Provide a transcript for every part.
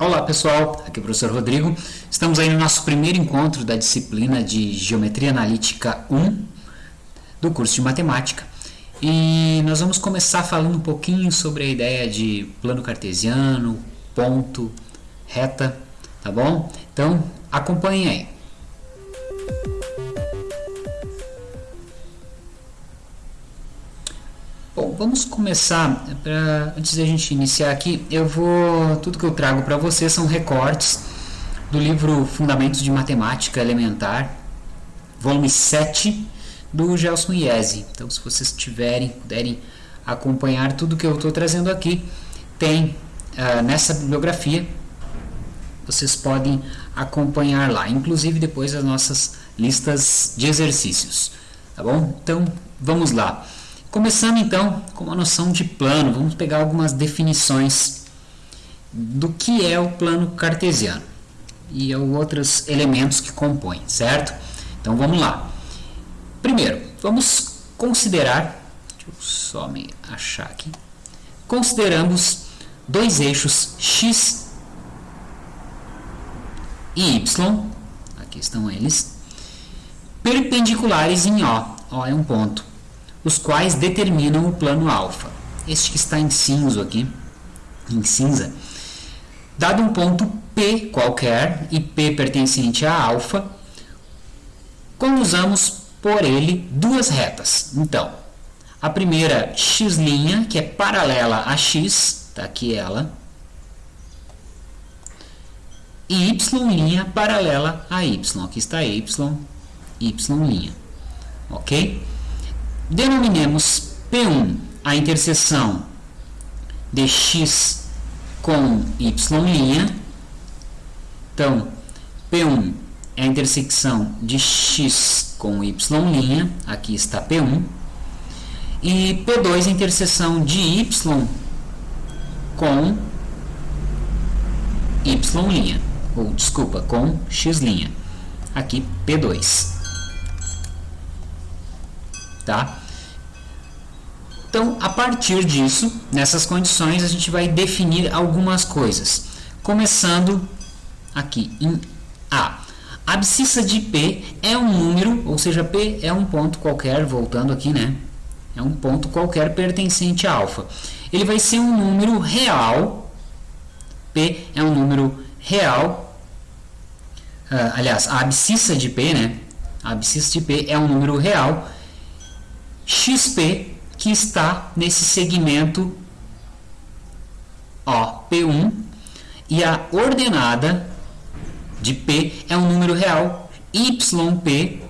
Olá pessoal, aqui é o professor Rodrigo. Estamos aí no nosso primeiro encontro da disciplina de Geometria Analítica 1 do curso de Matemática. E nós vamos começar falando um pouquinho sobre a ideia de plano cartesiano, ponto, reta, tá bom? Então acompanhem aí. Vamos começar. Pra, antes da gente iniciar aqui, eu vou. Tudo que eu trago para vocês são recortes do livro Fundamentos de Matemática Elementar, volume 7, do Gelson Iese. Então, se vocês tiverem, puderem acompanhar tudo que eu estou trazendo aqui, tem uh, nessa bibliografia. Vocês podem acompanhar lá, inclusive depois as nossas listas de exercícios. Tá bom? Então, vamos lá. Começando então com uma noção de plano, vamos pegar algumas definições do que é o plano cartesiano e outros elementos que compõem, certo? Então vamos lá. Primeiro, vamos considerar, deixa eu só me achar aqui, consideramos dois eixos x e y, aqui estão eles, perpendiculares em O, O é um ponto, os quais determinam o plano alfa. Este que está em cinza aqui, em cinza, dado um ponto P qualquer, e P pertencente a alfa, usamos por ele duas retas. Então, a primeira x', que é paralela a x, está aqui ela, e y' paralela a y, aqui está y, y', ok? Denominemos P1 a interseção de x com y'. Então, P1 é a intersecção de x com y', aqui está P1. E P2 é a interseção de y com y', ou desculpa, com x', aqui P2 tá? Então, a partir disso, nessas condições, a gente vai definir algumas coisas. Começando aqui em A. A abscissa de P é um número, ou seja, P é um ponto qualquer, voltando aqui, né? É um ponto qualquer pertencente a alfa. Ele vai ser um número real. P é um número real. Uh, aliás, a abscissa de P, né? A abscissa de P é um número real XP que está nesse segmento ó, P1 e a ordenada de P é um número real YP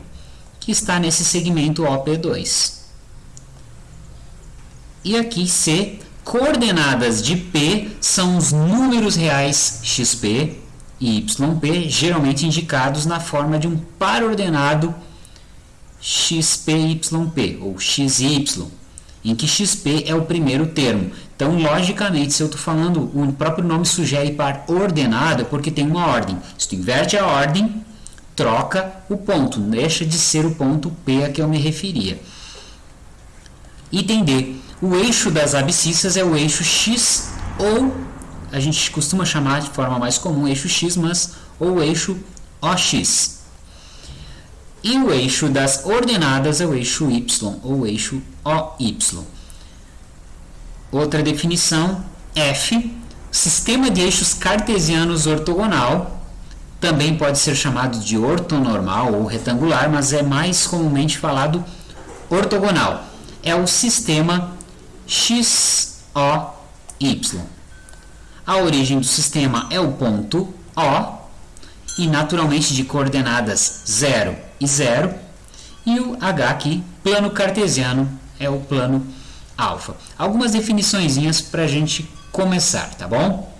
que está nesse segmento OP2. E aqui C, coordenadas de P são os números reais XP e YP, geralmente indicados na forma de um par ordenado xpyp ou xy, em que xp é o primeiro termo. Então, logicamente, se eu estou falando, o próprio nome sugere par ordenado, porque tem uma ordem. Se tu inverte a ordem, troca o ponto, deixa de ser o ponto P a que eu me referia. Item D. O eixo das abscissas é o eixo X ou a gente costuma chamar de forma mais comum eixo X, mas ou eixo OX. E o eixo das ordenadas é o eixo y, ou eixo OY. Outra definição, F, sistema de eixos cartesianos ortogonal, também pode ser chamado de ortonormal ou retangular, mas é mais comumente falado ortogonal. É o sistema XOY. A origem do sistema é o ponto O, e naturalmente de coordenadas 0 e 0. E o H aqui, plano cartesiano, é o plano alfa. Algumas definições para a gente começar, tá bom?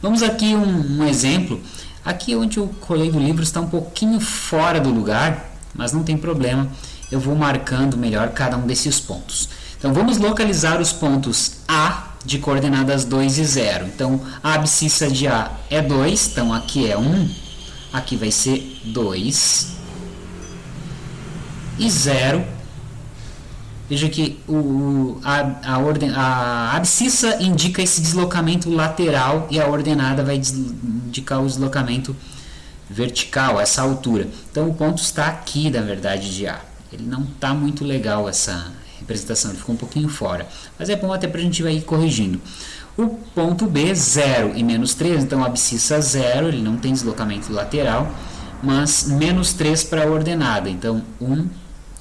Vamos aqui um, um exemplo. Aqui onde eu colei do livro está um pouquinho fora do lugar, mas não tem problema. Eu vou marcando melhor cada um desses pontos. Então vamos localizar os pontos A de coordenadas 2 e 0. Então, a abscissa de A é 2, então aqui é 1, aqui vai ser 2 e 0. Veja que o, a, a, orden, a abscissa indica esse deslocamento lateral e a ordenada vai indicar o deslocamento vertical, essa altura. Então o ponto está aqui, na verdade, de A. Ele não está muito legal essa representação, ele ficou um pouquinho fora. Mas é bom até para a gente ir corrigindo. O ponto B, 0 e menos 3, então a abscissa 0, ele não tem deslocamento lateral, mas menos 3 para a ordenada. Então 1,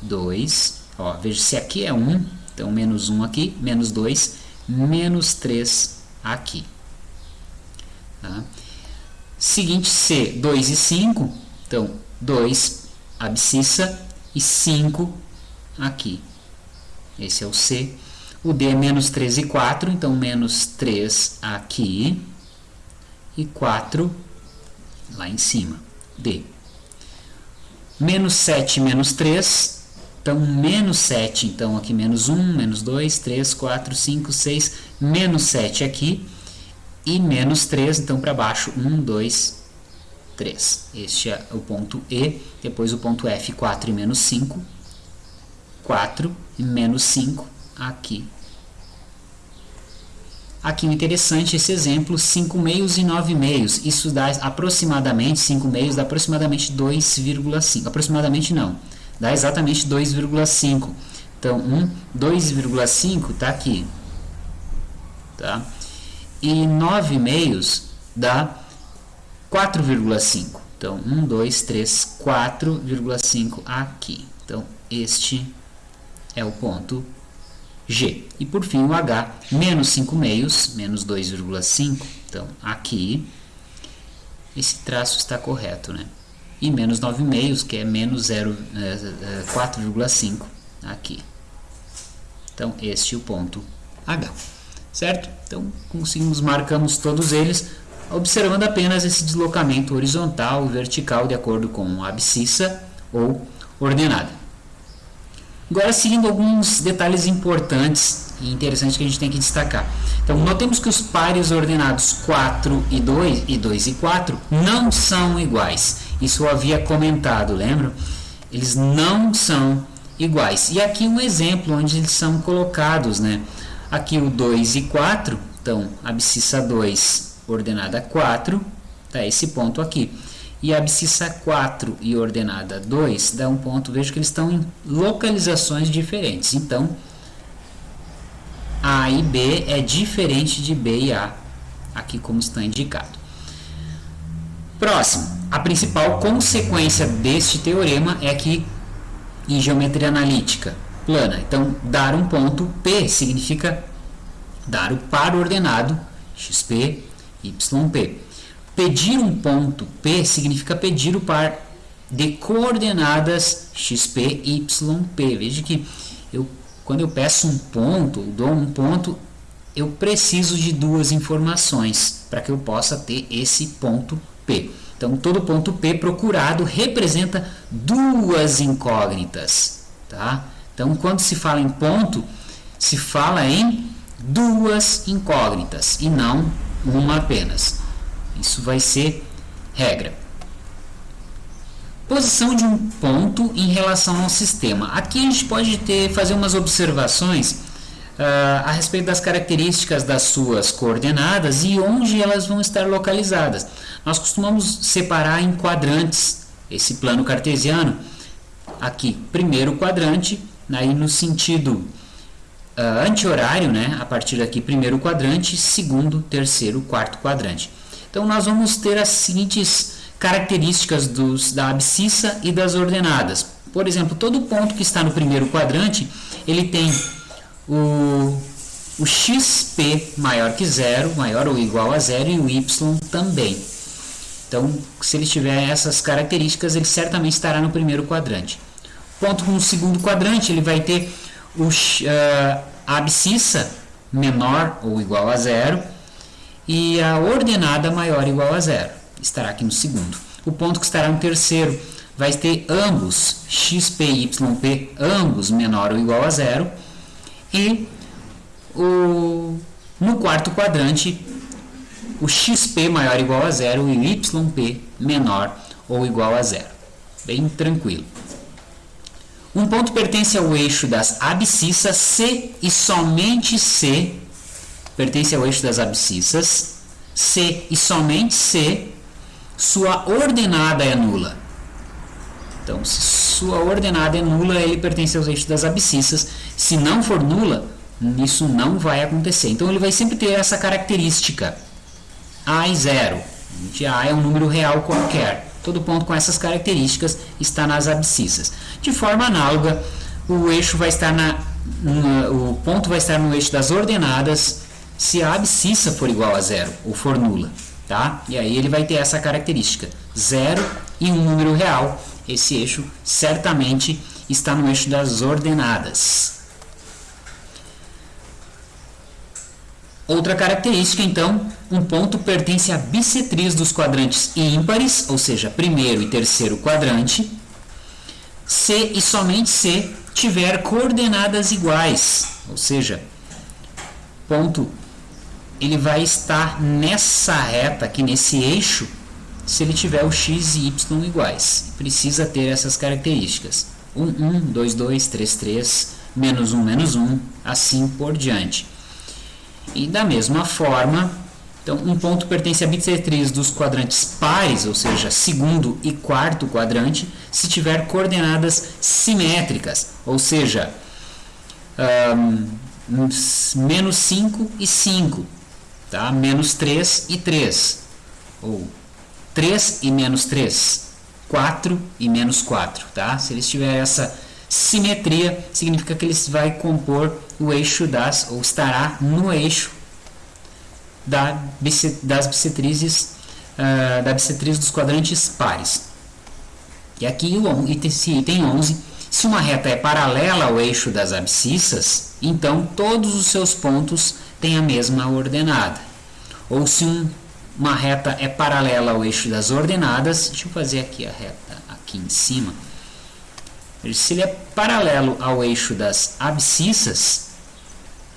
2, Ó, veja se aqui é 1, então menos 1 aqui, menos 2, menos 3 aqui. Tá? Seguinte C, 2 e 5, então 2 abscissa e 5 aqui. Esse é o C. O D é menos 3 e 4, então menos 3 aqui e 4 lá em cima. D. Menos 7 menos 3, então, menos 7, então aqui menos 1, menos 2, 3, 4, 5, 6, menos 7 aqui, e menos 3, então para baixo, 1, 2, 3. Este é o ponto E, depois o ponto F, 4 e menos 5, 4 e menos 5 aqui. Aqui o interessante esse exemplo, 5 meios e 9 meios, isso dá aproximadamente, 5 meios dá aproximadamente 2,5, aproximadamente não, dá exatamente 2,5. Então, 1, 2,5 está aqui. Tá? E 9 meios dá 4,5. Então, 1, 2, 3, 4,5 aqui. Então, este é o ponto G. E por fim o H, menos 5 meios, menos 2,5. Então, aqui, esse traço está correto, né? E menos 9,5, que é menos 4,5 é, é, aqui. Então, este é o ponto H, certo? Então, conseguimos, marcamos todos eles, observando apenas esse deslocamento horizontal e vertical de acordo com a abscissa ou ordenada. Agora, seguindo alguns detalhes importantes e interessantes que a gente tem que destacar. Então, notemos que os pares ordenados 4 e 2, e 2 e 4, não são iguais. Isso eu havia comentado, lembram? Eles não são iguais. E aqui um exemplo onde eles são colocados, né? Aqui o 2 e 4, então, abscissa 2 ordenada 4, tá esse ponto aqui. E a abscissa 4 e ordenada 2 dá um ponto, vejo que eles estão em localizações diferentes. Então, A e B é diferente de B e A, aqui como está indicado. Próximo, a principal consequência deste teorema é que em geometria analítica plana, então dar um ponto P significa dar o par ordenado XP, YP. Pedir um ponto P significa pedir o par de coordenadas XP, YP. Veja que eu, quando eu peço um ponto, dou um ponto, eu preciso de duas informações para que eu possa ter esse ponto P. Então, todo ponto P procurado representa duas incógnitas. Tá? Então, quando se fala em ponto, se fala em duas incógnitas e não uma apenas. Isso vai ser regra. Posição de um ponto em relação ao sistema. Aqui a gente pode ter, fazer umas observações uh, a respeito das características das suas coordenadas e onde elas vão estar localizadas. Nós costumamos separar em quadrantes esse plano cartesiano. Aqui, primeiro quadrante, aí no sentido uh, anti-horário, né? a partir daqui, primeiro quadrante, segundo, terceiro, quarto quadrante. Então, nós vamos ter as seguintes características dos, da abscissa e das ordenadas. Por exemplo, todo ponto que está no primeiro quadrante, ele tem o, o xp maior que zero, maior ou igual a zero, e o y também. Então, se ele tiver essas características, ele certamente estará no primeiro quadrante. Ponto com o segundo quadrante, ele vai ter o, uh, a abscissa menor ou igual a zero e a ordenada maior ou igual a zero. Estará aqui no segundo. O ponto que estará no terceiro vai ter ambos, xp e yp, ambos menor ou igual a zero e o, no quarto quadrante, o xp maior ou igual a zero e o yp menor ou igual a zero. Bem tranquilo. Um ponto pertence ao eixo das abscissas C e somente C pertence ao eixo das abscissas C e somente C, sua ordenada é nula. Então, se sua ordenada é nula, ele pertence aos eixos das abscissas. Se não for nula, isso não vai acontecer. Então, ele vai sempre ter essa característica. A e zero. A é um número real qualquer. Todo ponto com essas características está nas abscissas. De forma análoga, o eixo vai estar na, o ponto vai estar no eixo das ordenadas se a abscissa for igual a zero ou for nula. Tá? E aí ele vai ter essa característica, zero e um número real. Esse eixo certamente está no eixo das ordenadas. Outra característica, então, um ponto pertence à bissetriz dos quadrantes ímpares, ou seja, primeiro e terceiro quadrante, se e somente se tiver coordenadas iguais, ou seja, ponto ele vai estar nessa reta aqui, nesse eixo, se ele tiver o x e y iguais. Precisa ter essas características. 1, 1, 2, 2, 3, 3, menos 1, menos 1, assim por diante. E da mesma forma, então, um ponto pertence à bissetriz dos quadrantes pares, ou seja, segundo e quarto quadrante, se tiver coordenadas simétricas, ou seja, um, menos 5 e 5, tá? menos 3 e 3, ou 3 e menos 3, 4 e menos 4. Tá? Se eles tiverem essa simetria, significa que eles vai compor o eixo das, ou estará no eixo da, das bissetrizes, uh, da bissetriz dos quadrantes pares. E aqui o item 11, se uma reta é paralela ao eixo das abscissas, então todos os seus pontos têm a mesma ordenada. Ou se um, uma reta é paralela ao eixo das ordenadas, deixa eu fazer aqui a reta aqui em cima. Se ele é paralelo ao eixo das abscissas,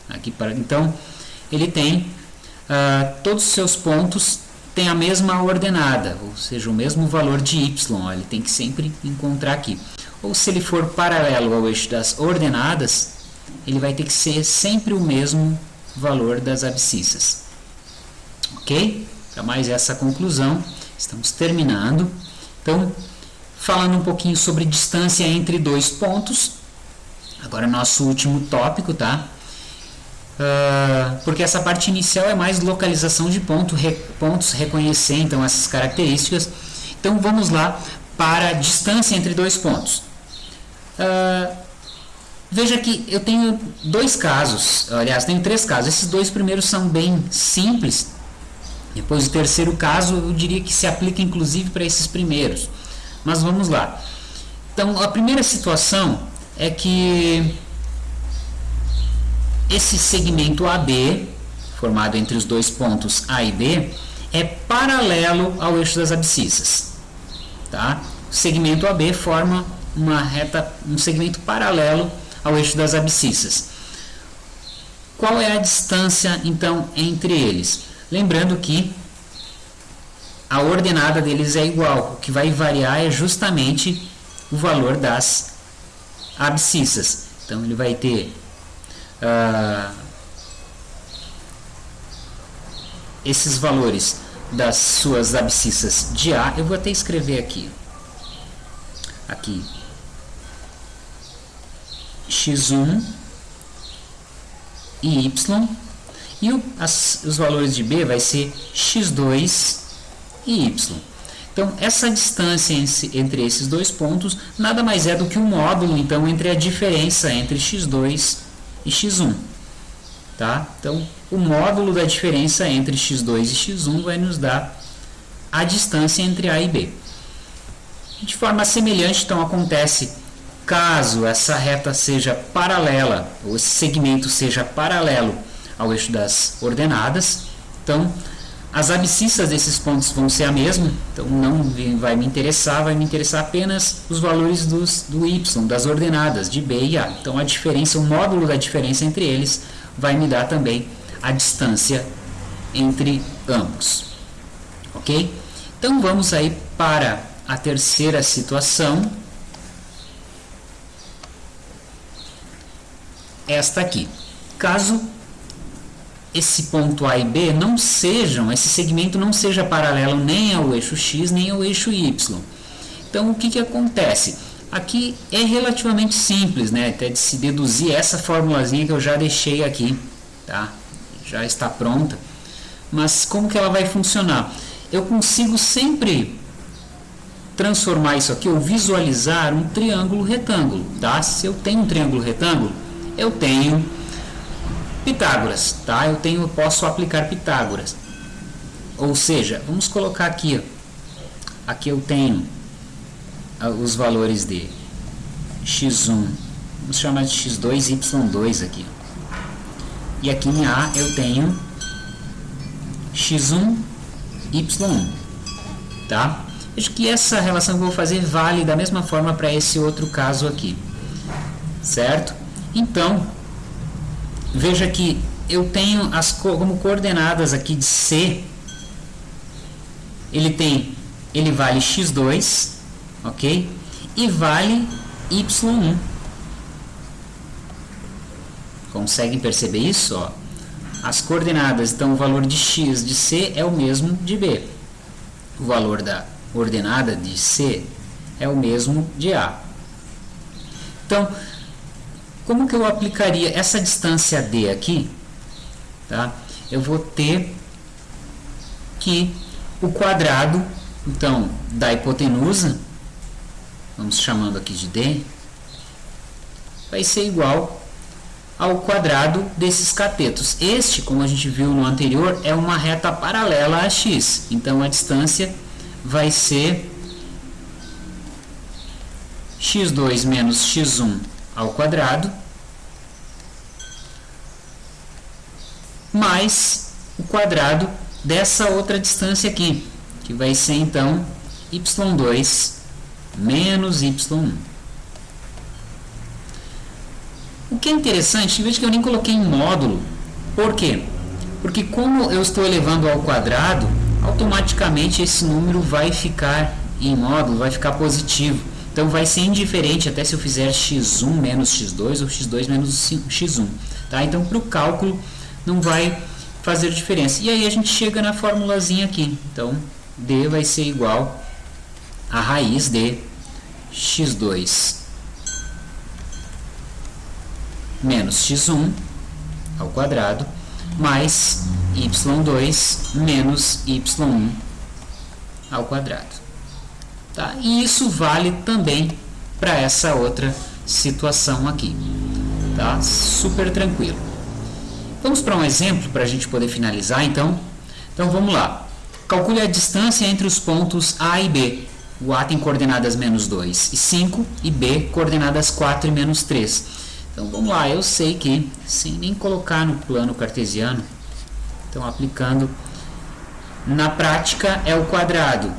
aqui para, então ele tem uh, todos os seus pontos têm a mesma ordenada, ou seja, o mesmo valor de y, ó, ele tem que sempre encontrar aqui. Ou se ele for paralelo ao eixo das ordenadas, ele vai ter que ser sempre o mesmo valor das abscissas. Ok? Para mais essa conclusão, estamos terminando. Então, falando um pouquinho sobre distância entre dois pontos. Agora, nosso último tópico, tá? Uh, porque essa parte inicial é mais localização de ponto, re, pontos, reconhecer então essas características. Então vamos lá para a distância entre dois pontos. Uh, veja que eu tenho dois casos, aliás, tenho três casos. Esses dois primeiros são bem simples. Depois o terceiro caso eu diria que se aplica inclusive para esses primeiros. Mas vamos lá. Então, a primeira situação é que esse segmento AB, formado entre os dois pontos A e B, é paralelo ao eixo das abscissas. Tá? O segmento AB forma uma reta, um segmento paralelo ao eixo das abscissas. Qual é a distância, então, entre eles? Lembrando que a ordenada deles é igual. O que vai variar é justamente o valor das abscissas. Então, ele vai ter uh, esses valores das suas abscissas de A. Eu vou até escrever aqui. Aqui. X1 e y. E o, as, os valores de B vai ser x2 e y. Então, essa distância entre esses dois pontos nada mais é do que um módulo então, entre a diferença entre x2 e x1. Tá? Então, o módulo da diferença entre x2 e x1 vai nos dar a distância entre A e B. De forma semelhante, então, acontece caso essa reta seja paralela, ou esse segmento seja paralelo ao eixo das ordenadas, então as abscissas desses pontos vão ser a mesma, então não vai me interessar, vai me interessar apenas os valores dos, do y, das ordenadas de b e a. Então a diferença, o módulo da diferença entre eles vai me dar também a distância entre ambos. Ok? Então vamos aí para a terceira situação. Esta aqui. Caso esse ponto A e B não sejam, esse segmento não seja paralelo nem ao eixo X nem ao eixo Y. Então, o que, que acontece? Aqui é relativamente simples, né? Até de se deduzir essa formulazinha que eu já deixei aqui, tá? Já está pronta. Mas como que ela vai funcionar? Eu consigo sempre transformar isso aqui, ou visualizar um triângulo retângulo, tá? Se eu tenho um triângulo retângulo, eu tenho Pitágoras, tá? Eu tenho, posso aplicar Pitágoras. Ou seja, vamos colocar aqui, aqui eu tenho ah, os valores de x1, vamos chamar de x2 e y2 aqui. E aqui em A eu tenho x1, y1, tá? Acho que essa relação que eu vou fazer vale da mesma forma para esse outro caso aqui, certo? Então, veja que eu tenho as como coordenadas aqui de C, ele tem, ele vale x2, ok? E vale y1. Conseguem perceber isso? Ó? As coordenadas, então o valor de x de C é o mesmo de B. O valor da ordenada de C é o mesmo de A. Então, como que eu aplicaria essa distância D aqui? Tá? Eu vou ter que o quadrado, então, da hipotenusa vamos chamando aqui de D, vai ser igual ao quadrado desses catetos. Este, como a gente viu no anterior, é uma reta paralela a x. Então, a distância vai ser x2 menos x1 ao quadrado, mais o quadrado dessa outra distância aqui, que vai ser, então, y2 menos y1. O que é interessante, veja que eu nem coloquei em módulo. Por quê? Porque como eu estou elevando ao quadrado, automaticamente esse número vai ficar em módulo, vai ficar positivo. Então vai ser indiferente até se eu fizer x1 menos x2 ou x2 menos x1. Tá? Então para o cálculo não vai fazer diferença. E aí a gente chega na formulazinha aqui. Então d vai ser igual a raiz de x2 menos x1 ao quadrado mais y2 menos y1 ao quadrado. Tá? E isso vale também para essa outra situação aqui. Tá? Super tranquilo. Vamos para um exemplo para a gente poder finalizar, então. Então vamos lá. Calcule a distância entre os pontos A e B. O A tem coordenadas menos 2 e 5 e B coordenadas 4 e menos 3. Então vamos lá, eu sei que, sem nem colocar no plano cartesiano, então aplicando, na prática é o quadrado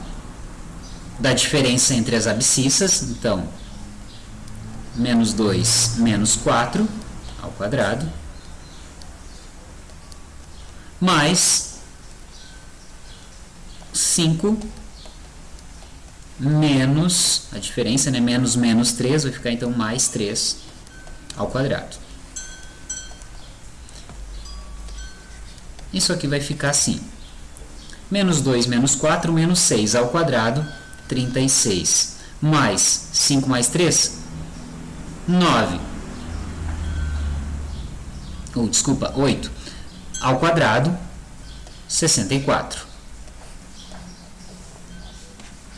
da diferença entre as abscissas, então menos 2 menos 4 ao quadrado, mais 5 menos, a diferença, né, menos menos 3, vai ficar então mais 3 ao quadrado. Isso aqui vai ficar assim. Menos 2 menos 4, menos 6 ao quadrado, 36. Mais 5 mais 3, 9. Ou, desculpa, 8. Ao quadrado, 64.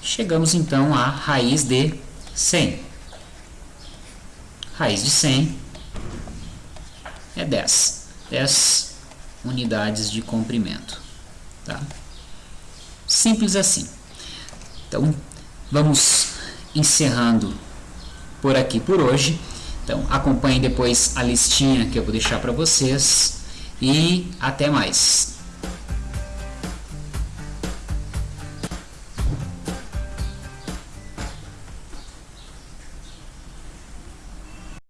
Chegamos então à raiz de 100. Raiz de 100 é 10. 10 unidades de comprimento. Tá? Simples assim. Então, vamos encerrando por aqui por hoje. Então, acompanhe depois a listinha que eu vou deixar para vocês. E até mais.